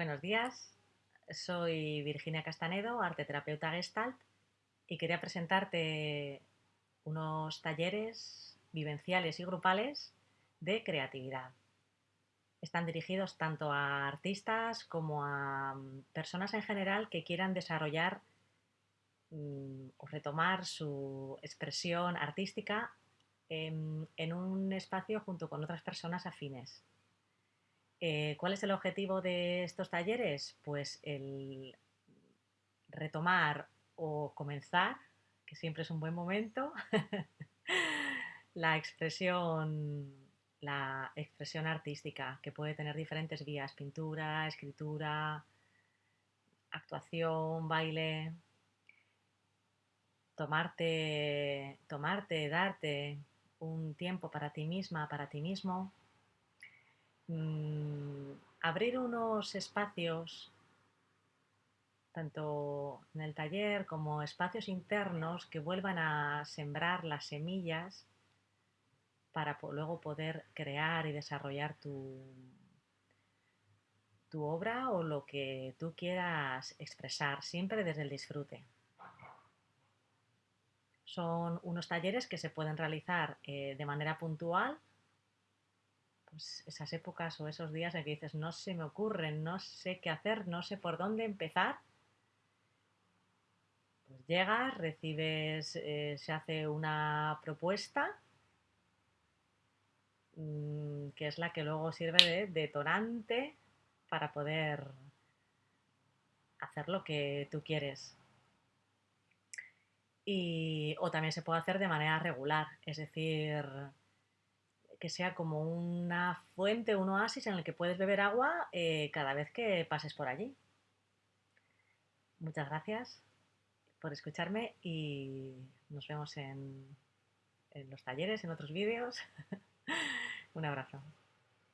Buenos días, soy Virginia Castanedo, arteterapeuta gestalt, y quería presentarte unos talleres vivenciales y grupales de creatividad. Están dirigidos tanto a artistas como a mm, personas en general que quieran desarrollar mm, o retomar su expresión artística en, en un espacio junto con otras personas afines. Eh, ¿Cuál es el objetivo de estos talleres? Pues el retomar o comenzar, que siempre es un buen momento, la expresión, la expresión artística, que puede tener diferentes vías, pintura, escritura, actuación, baile, tomarte, tomarte, darte un tiempo para ti misma, para ti mismo, Mm, abrir unos espacios, tanto en el taller como espacios internos, que vuelvan a sembrar las semillas para luego poder crear y desarrollar tu, tu obra o lo que tú quieras expresar, siempre desde el disfrute. Son unos talleres que se pueden realizar eh, de manera puntual esas épocas o esos días en que dices, no se me ocurren, no sé qué hacer, no sé por dónde empezar, pues llegas, recibes, eh, se hace una propuesta mm, que es la que luego sirve de detonante para poder hacer lo que tú quieres. Y, o también se puede hacer de manera regular, es decir, que sea como una fuente, un oasis en el que puedes beber agua eh, cada vez que pases por allí. Muchas gracias por escucharme y nos vemos en, en los talleres, en otros vídeos. un abrazo.